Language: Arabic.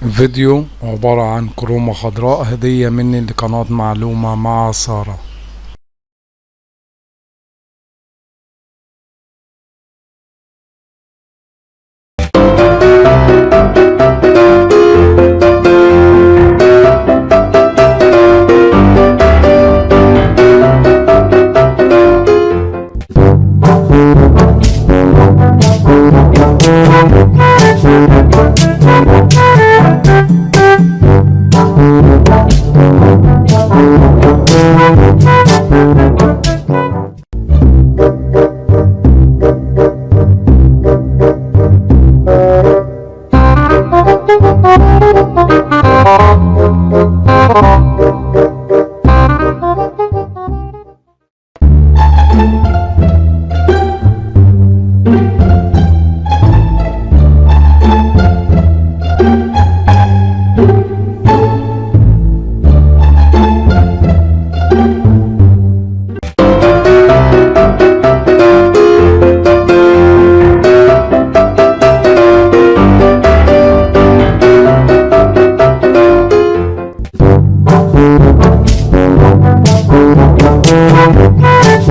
فيديو عبارة عن كرومة خضراء هدية مني لقناة معلومة مع سارة.